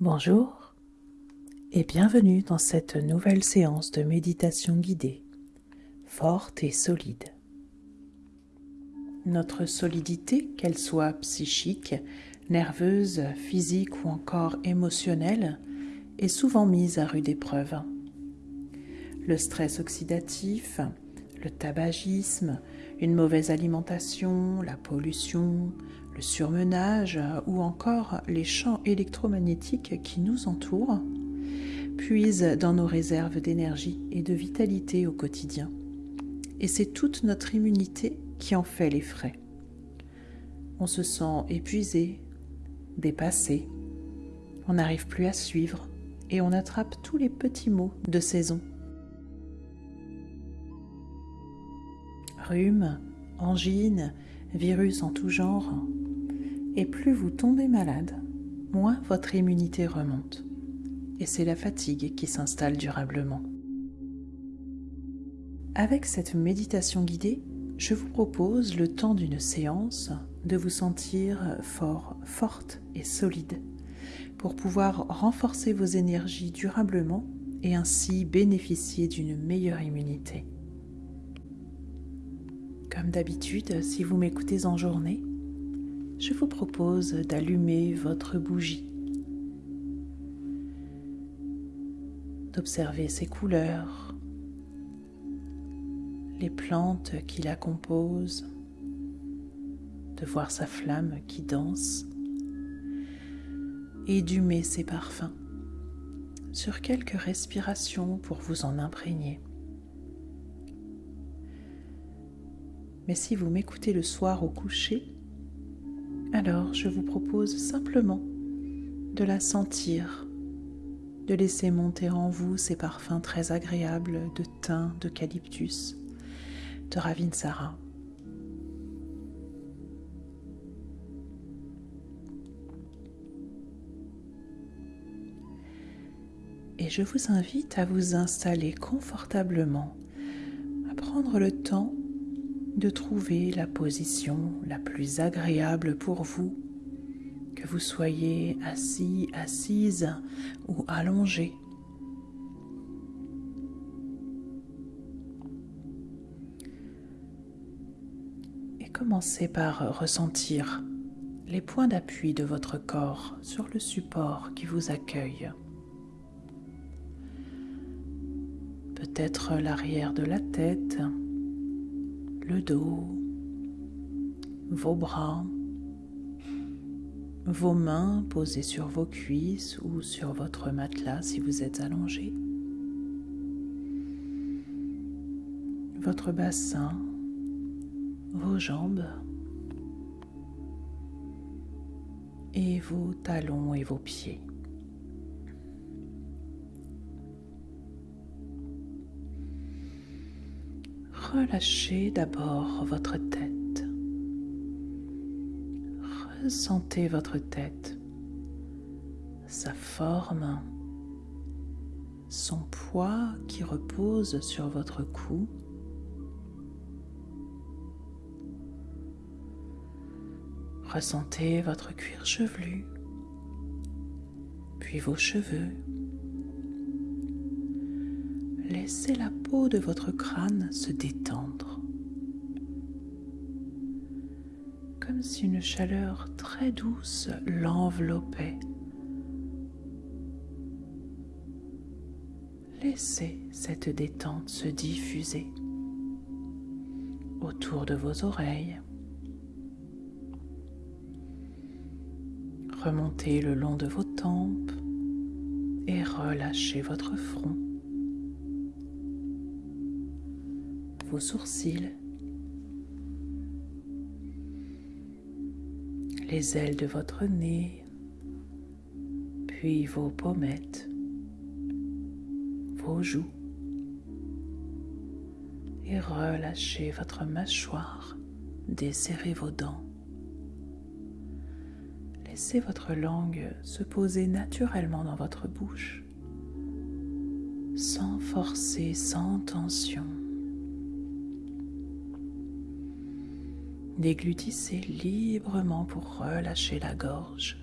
Bonjour et bienvenue dans cette nouvelle séance de méditation guidée, forte et solide. Notre solidité, qu'elle soit psychique, nerveuse, physique ou encore émotionnelle, est souvent mise à rude épreuve. Le stress oxydatif, le tabagisme, une mauvaise alimentation, la pollution, le surmenage ou encore les champs électromagnétiques qui nous entourent puisent dans nos réserves d'énergie et de vitalité au quotidien. Et c'est toute notre immunité qui en fait les frais. On se sent épuisé, dépassé, on n'arrive plus à suivre et on attrape tous les petits maux de saison. Rhume, angine, virus en tout genre, et plus vous tombez malade, moins votre immunité remonte. Et c'est la fatigue qui s'installe durablement. Avec cette méditation guidée, je vous propose le temps d'une séance de vous sentir fort, forte et solide pour pouvoir renforcer vos énergies durablement et ainsi bénéficier d'une meilleure immunité. Comme d'habitude, si vous m'écoutez en journée, je vous propose d'allumer votre bougie, d'observer ses couleurs, les plantes qui la composent, de voir sa flamme qui danse et d'humer ses parfums sur quelques respirations pour vous en imprégner. Mais si vous m'écoutez le soir au coucher, alors je vous propose simplement de la sentir, de laisser monter en vous ces parfums très agréables de thym, d'eucalyptus, de ravinsara. Et je vous invite à vous installer confortablement, à prendre le temps de trouver la position la plus agréable pour vous, que vous soyez assis, assise ou allongé. Et commencez par ressentir les points d'appui de votre corps sur le support qui vous accueille. Peut-être l'arrière de la tête, le dos, vos bras, vos mains posées sur vos cuisses ou sur votre matelas si vous êtes allongé, votre bassin, vos jambes et vos talons et vos pieds. Relâchez d'abord votre tête. Ressentez votre tête, sa forme, son poids qui repose sur votre cou. Ressentez votre cuir chevelu, puis vos cheveux, laissez la peau de votre crâne se détendre, comme si une chaleur très douce l'enveloppait. Laissez cette détente se diffuser autour de vos oreilles. Remontez le long de vos tempes et relâchez votre front. Vos sourcils, les ailes de votre nez, puis vos pommettes, vos joues, et relâchez votre mâchoire, desserrez vos dents. Laissez votre langue se poser naturellement dans votre bouche, sans forcer, sans tension. Déglutissez librement pour relâcher la gorge.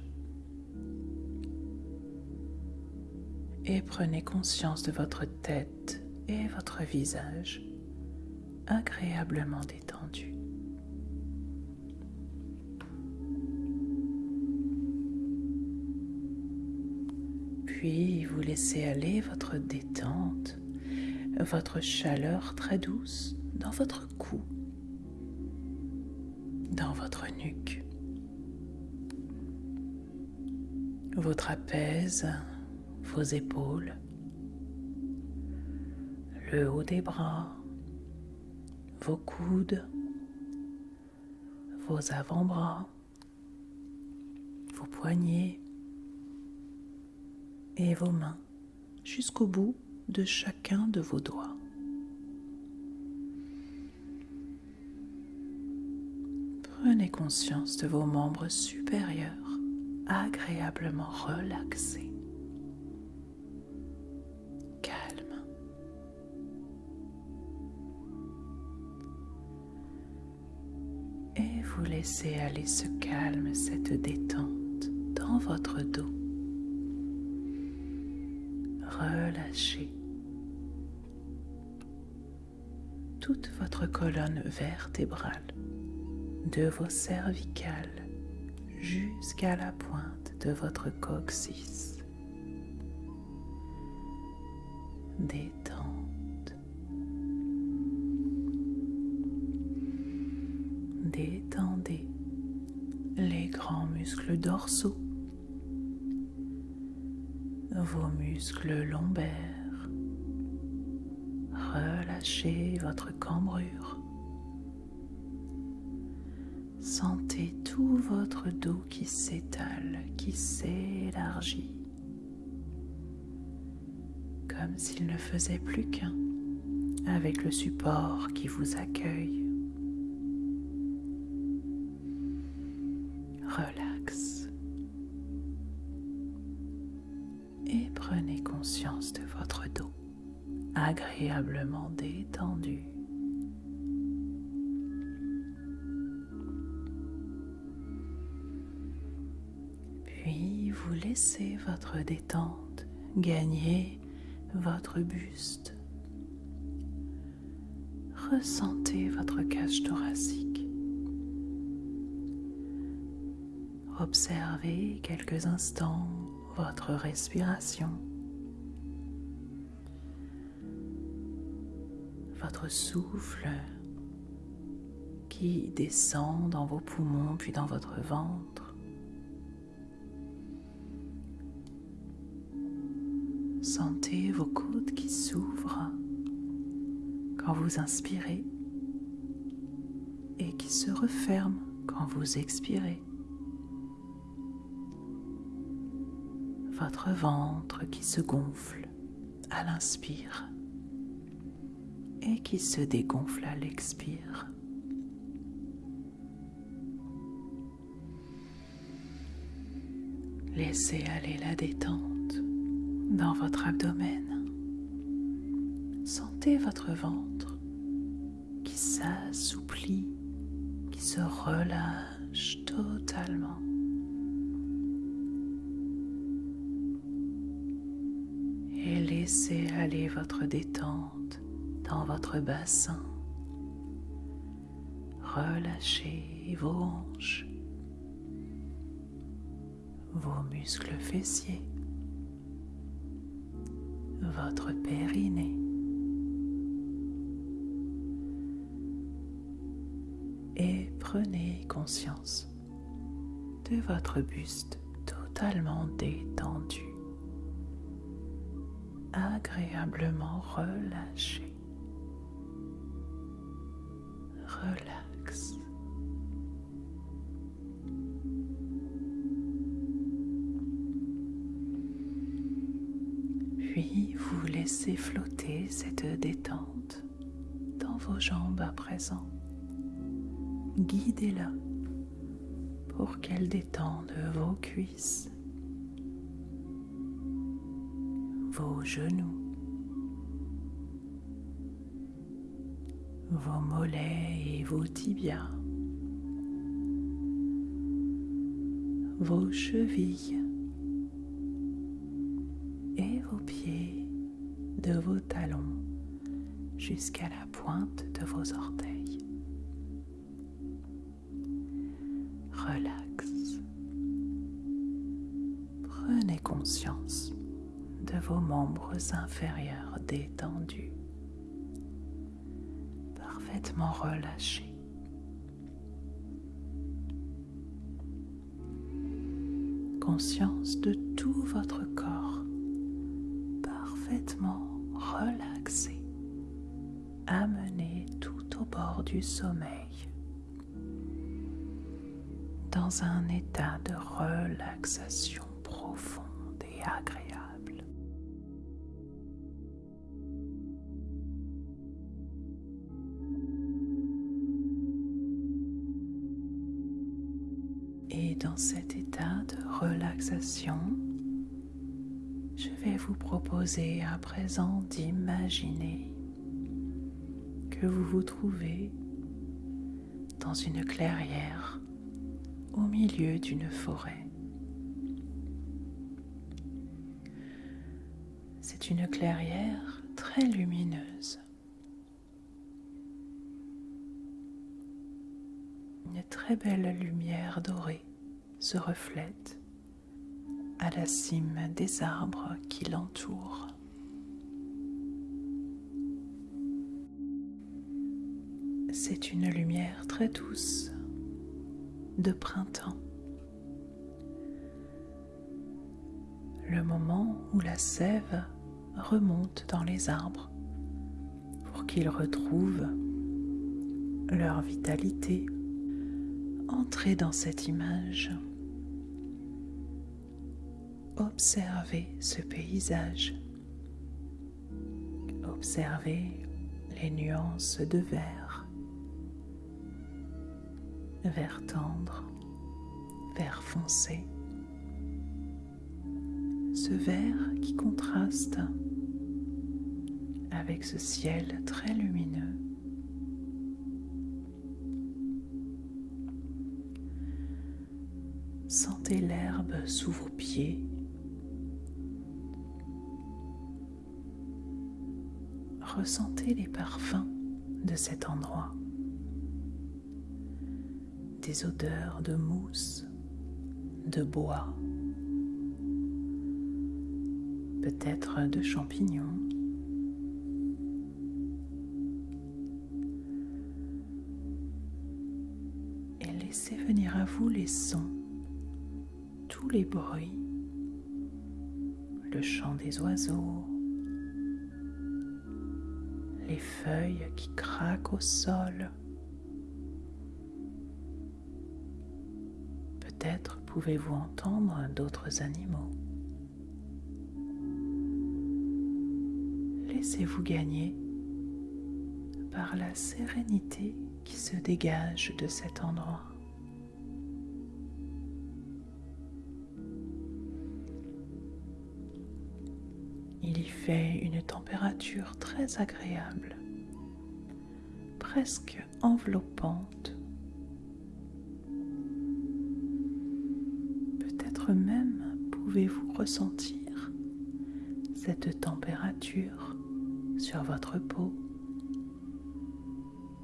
et prenez conscience de votre tête et votre visage agréablement détendu. Puis vous laissez aller votre détente, votre chaleur très douce dans votre cou, dans votre nuque, vos trapèzes, vos épaules, le haut des bras, vos coudes, vos avant-bras, vos poignets et vos mains jusqu'au bout de chacun de vos doigts. Conscience de vos membres supérieurs agréablement relaxés. Calme. Et vous laissez aller ce calme, cette détente dans votre dos. Relâchez toute votre colonne vertébrale de vos cervicales jusqu'à la pointe de votre coccyx. Détente. Détendez les grands muscles dorsaux, vos muscles lombaires. Relâchez votre cambrure. Dos qui s'étale, qui s'élargit, comme s'il ne faisait plus qu'un avec le support qui vous accueille. Relax. Et prenez conscience de votre dos agréablement détendu. Laissez votre détente gagner votre buste. Ressentez votre cage thoracique. Observez quelques instants votre respiration. Votre souffle qui descend dans vos poumons puis dans votre ventre. Sentez vos côtes qui s'ouvrent quand vous inspirez et qui se referment quand vous expirez. Votre ventre qui se gonfle à l'inspire et qui se dégonfle à l'expire. Laissez aller la détente dans votre abdomen. Sentez votre ventre qui s'assouplit, qui se relâche totalement. Et laissez aller votre détente dans votre bassin. Relâchez vos hanches, vos muscles fessiers, votre périnée. Et prenez conscience de votre buste totalement détendu, agréablement relâché. Relax. Laissez flotter cette détente dans vos jambes à présent. Guidez-la pour qu'elle détende vos cuisses, vos genoux, vos mollets et vos tibias, vos chevilles et vos pieds de vos talons jusqu'à la pointe de vos orteils. Relax. Prenez conscience de vos membres inférieurs détendus, parfaitement relâchés. Conscience de tout votre corps, parfaitement relaxé, amené tout au bord du sommeil, dans un état de relaxation profonde et agréable. À présent d'imaginer que vous vous trouvez dans une clairière au milieu d'une forêt. C'est une clairière très lumineuse. Une très belle lumière dorée se reflète à la cime des arbres qui l'entourent. C'est une lumière très douce de printemps. Le moment où la sève remonte dans les arbres pour qu'ils retrouvent leur vitalité. Entrez dans cette image. Observez ce paysage. Observez les nuances de vert, vert tendre, vert foncé, ce vert qui contraste avec ce ciel très lumineux. Sentez l'herbe sous vos pieds. Ressentez les parfums de cet endroit. Des odeurs de mousse, de bois, peut-être de champignons. Et laissez venir à vous les sons tous les bruits, le chant des oiseaux, les feuilles qui craquent au sol. Peut-être pouvez-vous entendre d'autres animaux. Laissez-vous gagner par la sérénité qui se dégage de cet endroit. Il y fait une température très agréable, presque enveloppante. Peut-être même pouvez-vous ressentir cette température sur votre peau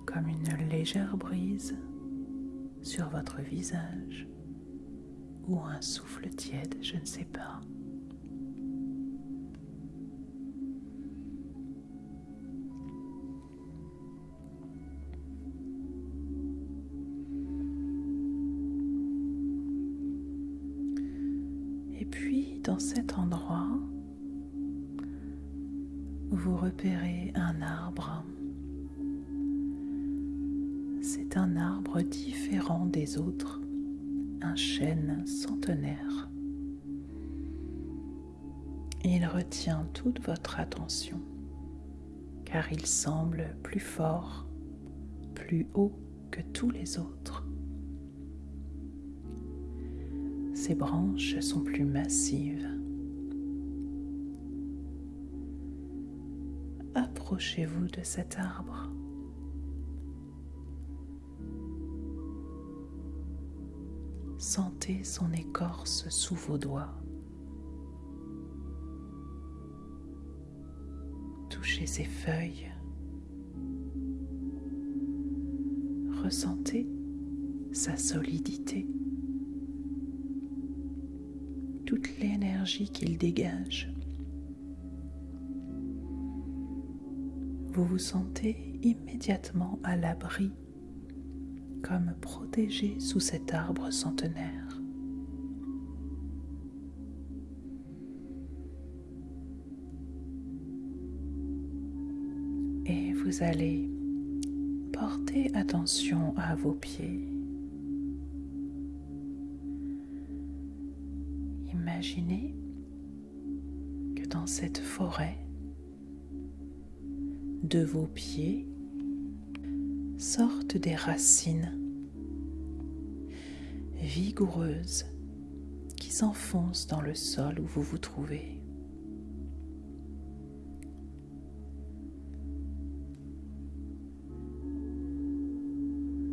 comme une légère brise sur votre visage ou un souffle tiède, je ne sais pas. Et puis, dans cet endroit, vous repérez un arbre. C'est un arbre différent des autres, un chêne centenaire. Il retient toute votre attention, car il semble plus fort, plus haut que tous les autres. Ses branches sont plus massives. Approchez-vous de cet arbre. Sentez son écorce sous vos doigts. touchez ses feuilles. Ressentez sa solidité, toute l'énergie qu'il dégage. Vous vous sentez immédiatement à l'abri, comme protégé sous cet arbre centenaire. Et vous allez porter attention à vos pieds. Imaginez que dans cette forêt, de vos pieds sortent des racines vigoureuses qui s'enfoncent dans le sol où vous vous trouvez.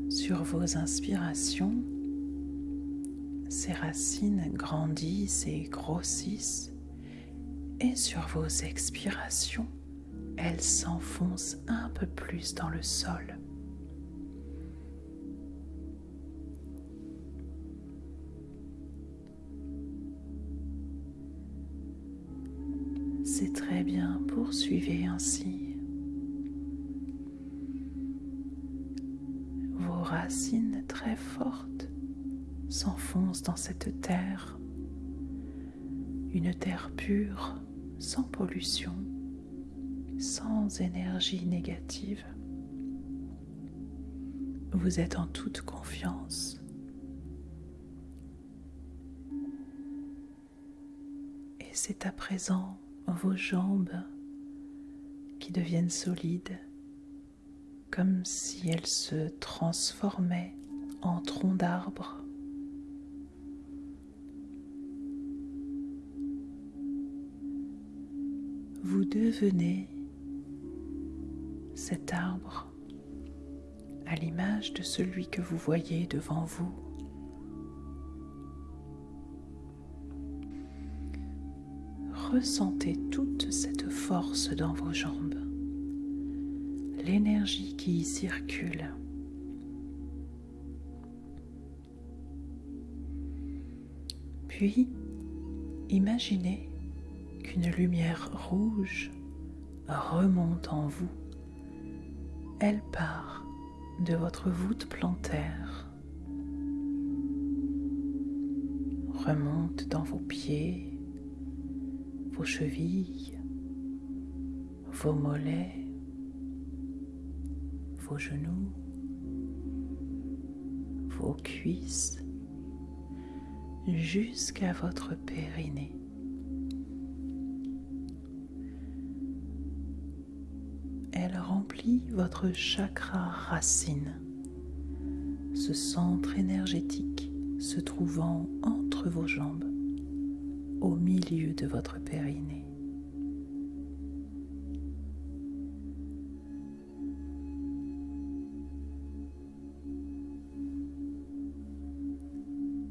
Sur vos inspirations, ces racines grandissent et grossissent et sur vos expirations, elles s'enfoncent un peu plus dans le sol. C'est très bien, poursuivez ainsi. Vos racines très fortes s'enfoncent dans cette terre, une terre pure, sans pollution, sans énergie négative. Vous êtes en toute confiance. Et c'est à présent vos jambes qui deviennent solides, comme si elles se transformaient en troncs d'arbres vous devenez cet arbre à l'image de celui que vous voyez devant vous. Ressentez toute cette force dans vos jambes, l'énergie qui y circule. Puis, imaginez qu'une lumière rouge remonte en vous. Elle part de votre voûte plantaire, remonte dans vos pieds, vos chevilles, vos mollets, vos genoux, vos cuisses, jusqu'à votre périnée. Elle remplit votre chakra racine, ce centre énergétique se trouvant entre vos jambes, au milieu de votre périnée.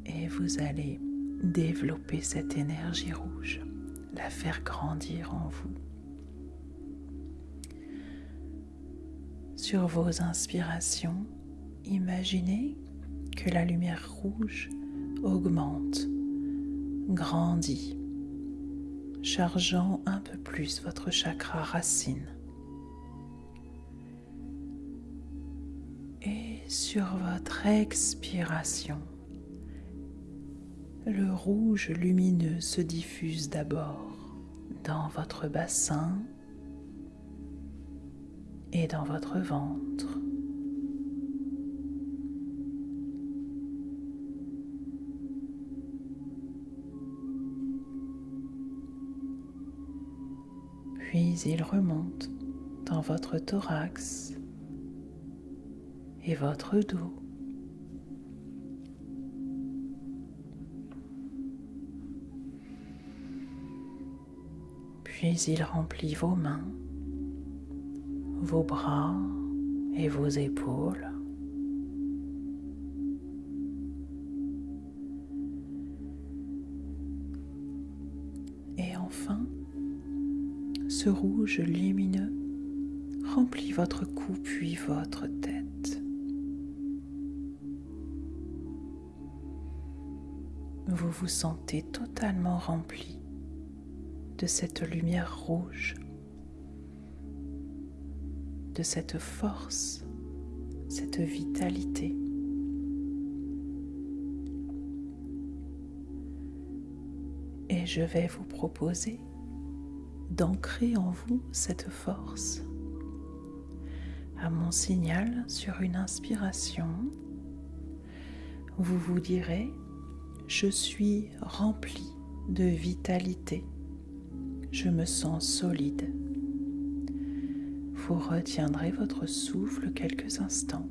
Et vous allez développer cette énergie rouge, la faire grandir en vous. Sur vos inspirations, imaginez que la lumière rouge augmente, grandit, chargeant un peu plus votre chakra racine. Et sur votre expiration, le rouge lumineux se diffuse d'abord dans votre bassin, et dans votre ventre. Puis il remonte dans votre thorax et votre dos. Puis il remplit vos mains vos bras et vos épaules. Et enfin, ce rouge lumineux remplit votre cou puis votre tête. Vous vous sentez totalement rempli de cette lumière rouge, cette force, cette vitalité. Et je vais vous proposer d'ancrer en vous cette force. À mon signal sur une inspiration, vous vous direz, je suis rempli de vitalité, je me sens solide. Vous retiendrez votre souffle quelques instants,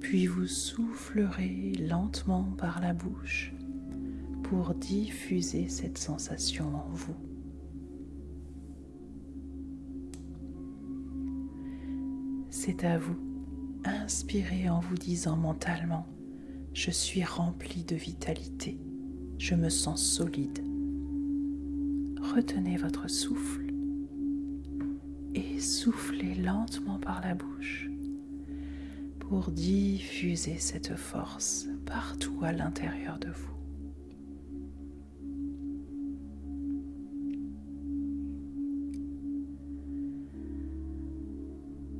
puis vous soufflerez lentement par la bouche pour diffuser cette sensation en vous. C'est à vous. Inspirez en vous disant mentalement, je suis rempli de vitalité, je me sens solide. Retenez votre souffle et soufflez lentement par la bouche pour diffuser cette force partout à l'intérieur de vous.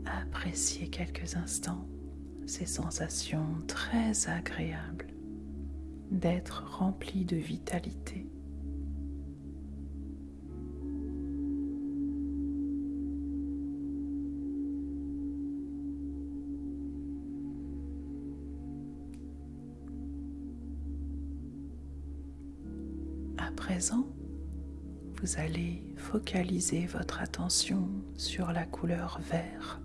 appréciez quelques instants ces sensations très agréables d'être rempli de vitalité. Vous allez focaliser votre attention sur la couleur vert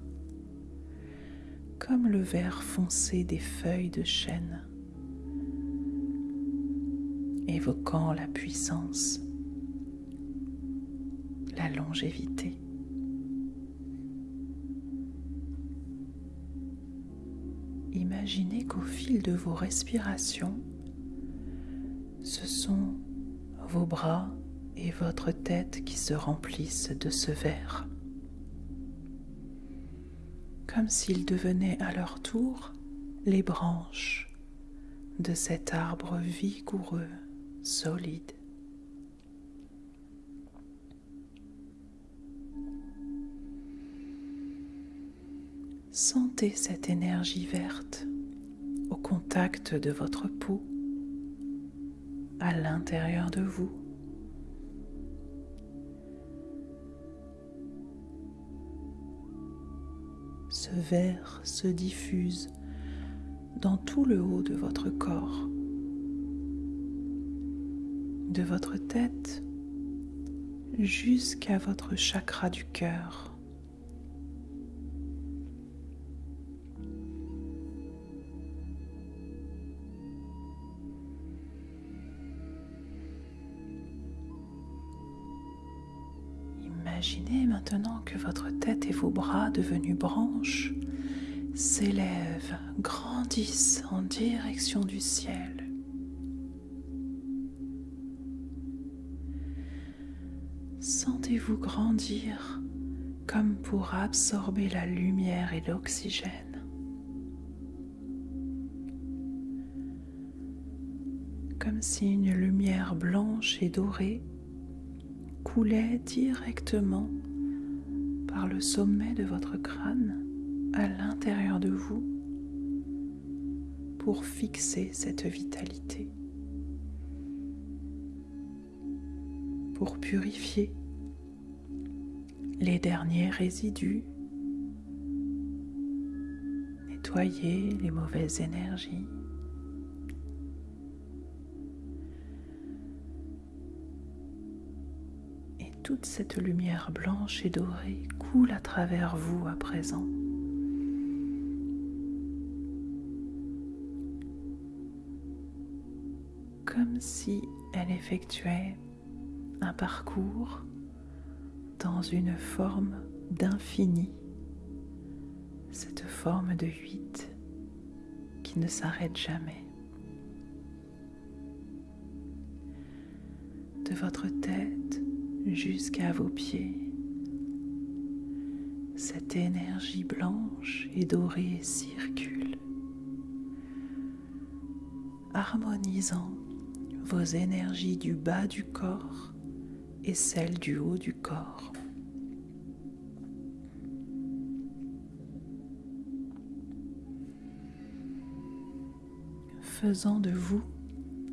comme le vert foncé des feuilles de chêne, évoquant la puissance, la longévité. Imaginez qu'au fil de vos respirations, vos bras et votre tête qui se remplissent de ce verre comme s'ils devenaient à leur tour les branches de cet arbre vigoureux, solide. Sentez cette énergie verte au contact de votre peau, à l'intérieur de vous. ce vert se diffuse dans tout le haut de votre corps, de votre tête jusqu'à votre chakra du cœur. Imaginez maintenant que votre tête et vos bras devenus branches s'élèvent, grandissent en direction du ciel. Sentez-vous grandir comme pour absorber la lumière et l'oxygène. Comme si une lumière blanche et dorée directement par le sommet de votre crâne à l'intérieur de vous pour fixer cette vitalité, pour purifier les derniers résidus, nettoyer les mauvaises énergies. Toute cette lumière blanche et dorée coule à travers vous à présent. Comme si elle effectuait un parcours dans une forme d'infini, cette forme de huit qui ne s'arrête jamais. De votre jusqu'à vos pieds. cette énergie blanche et dorée circule, harmonisant vos énergies du bas du corps et celles du haut du corps. faisant de vous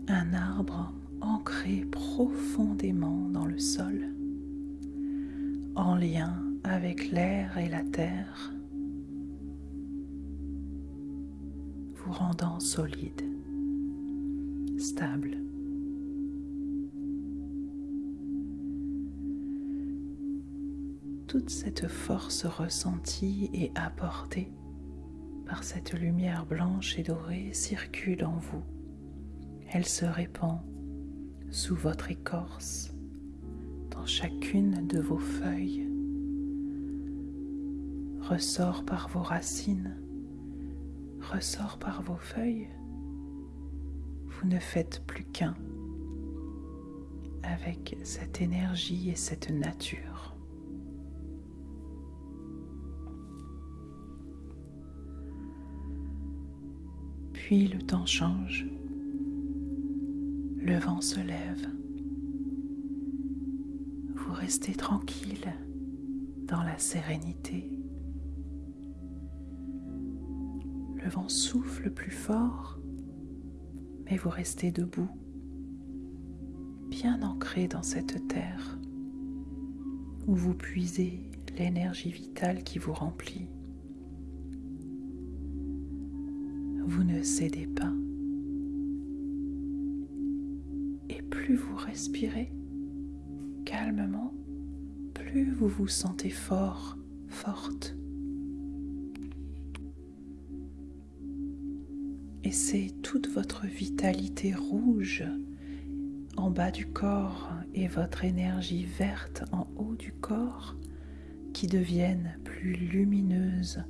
un arbre ancré profondément dans le sol, en lien avec l'air et la terre, vous rendant solide, stable. Toute cette force ressentie et apportée par cette lumière blanche et dorée circule en vous. Elle se répand sous votre écorce, dans chacune de vos feuilles, ressort par vos racines, ressort par vos feuilles. Vous ne faites plus qu'un avec cette énergie et cette nature. Puis le temps change, le vent se lève, vous restez tranquille dans la sérénité. Le vent souffle plus fort, mais vous restez debout, bien ancré dans cette terre où vous puisez l'énergie vitale qui vous remplit. vous ne cédez pas. Vous respirez calmement, plus vous vous sentez fort, forte. Et c'est toute votre vitalité rouge en bas du corps et votre énergie verte en haut du corps qui deviennent plus lumineuses,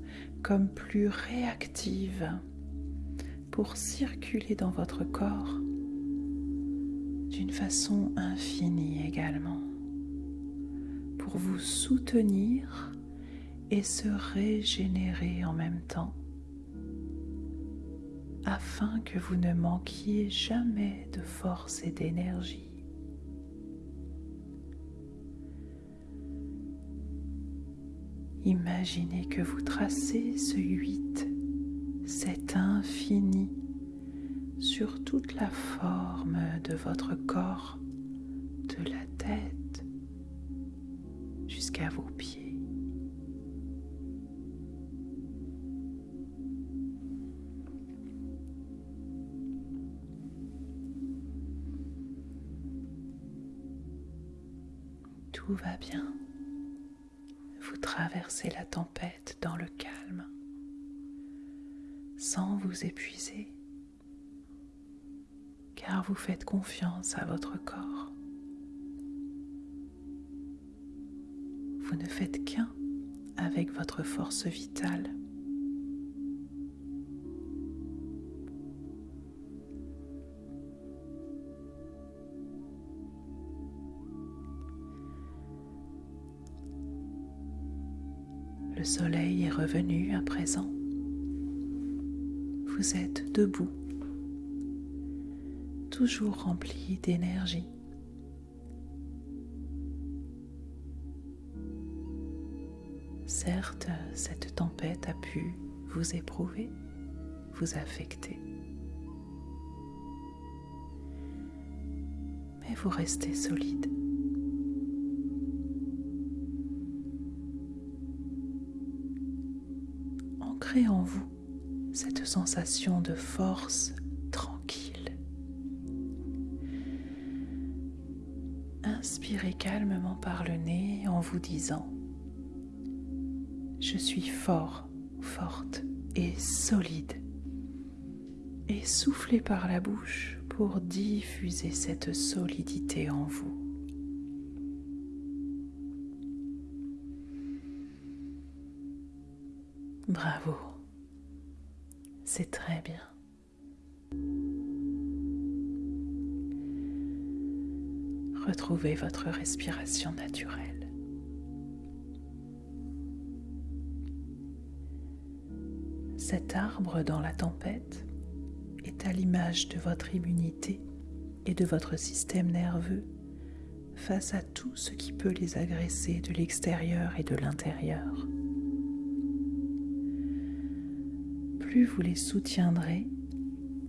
comme plus réactives pour circuler dans votre corps façon infinie également, pour vous soutenir et se régénérer en même temps, afin que vous ne manquiez jamais de force et d'énergie. Imaginez que vous tracez ce 8 cet infini sur toute la forme de votre corps, de la tête jusqu'à vos pieds. Tout va bien. Vous traversez la tempête dans le calme sans vous épuiser, vous faites confiance à votre corps. Vous ne faites qu'un avec votre force vitale. Le soleil est revenu à présent vous êtes debout, toujours rempli d'énergie. Certes, cette tempête a pu vous éprouver, vous affecter. Mais vous restez solide. Ancré en vous cette sensation de force calmement par le nez en vous disant Je suis fort, forte et solide. Et soufflez par la bouche pour diffuser cette solidité en vous. Bravo. C'est très bien. Retrouvez votre respiration naturelle. Cet arbre dans la tempête est à l'image de votre immunité et de votre système nerveux face à tout ce qui peut les agresser de l'extérieur et de l'intérieur. Plus vous les soutiendrez,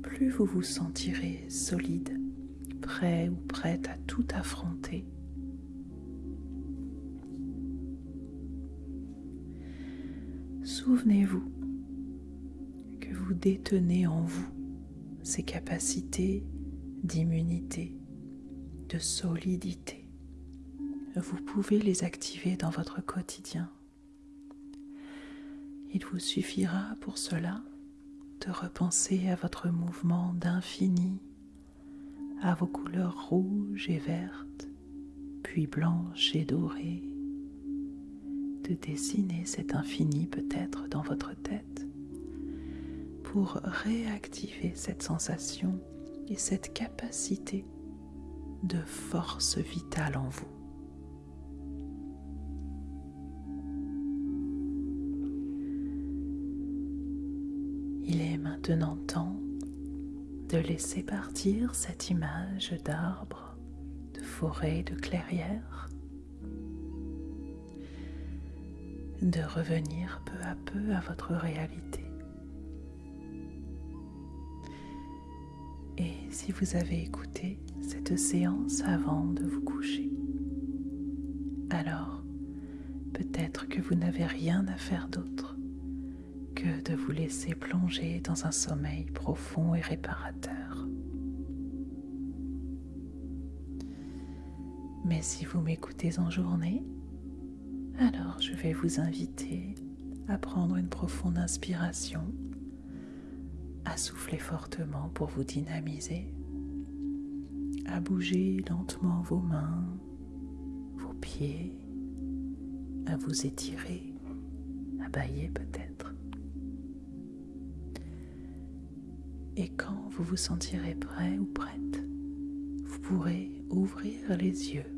plus vous vous sentirez solide, prêt ou prête à tout affronter. Souvenez-vous que vous détenez en vous ces capacités d'immunité, de solidité. Vous pouvez les activer dans votre quotidien. Il vous suffira pour cela de repenser à votre mouvement d'infini, à vos couleurs rouges et vertes, puis blanches et dorées, de dessiner cet infini peut-être dans votre tête pour réactiver cette sensation et cette capacité de force vitale en vous. Laisser partir cette image d'arbre, de forêt, de clairière, de revenir peu à peu à votre réalité. Et si vous avez écouté cette séance avant de vous coucher, alors peut-être que vous n'avez rien à faire d'autre de vous laisser plonger dans un sommeil profond et réparateur. Mais si vous m'écoutez en journée, alors je vais vous inviter à prendre une profonde inspiration à souffler fortement pour vous dynamiser, à bouger lentement vos mains, vos pieds, à vous étirer, à bailler peut-être. Et quand vous vous sentirez prêt ou prête, vous pourrez ouvrir les yeux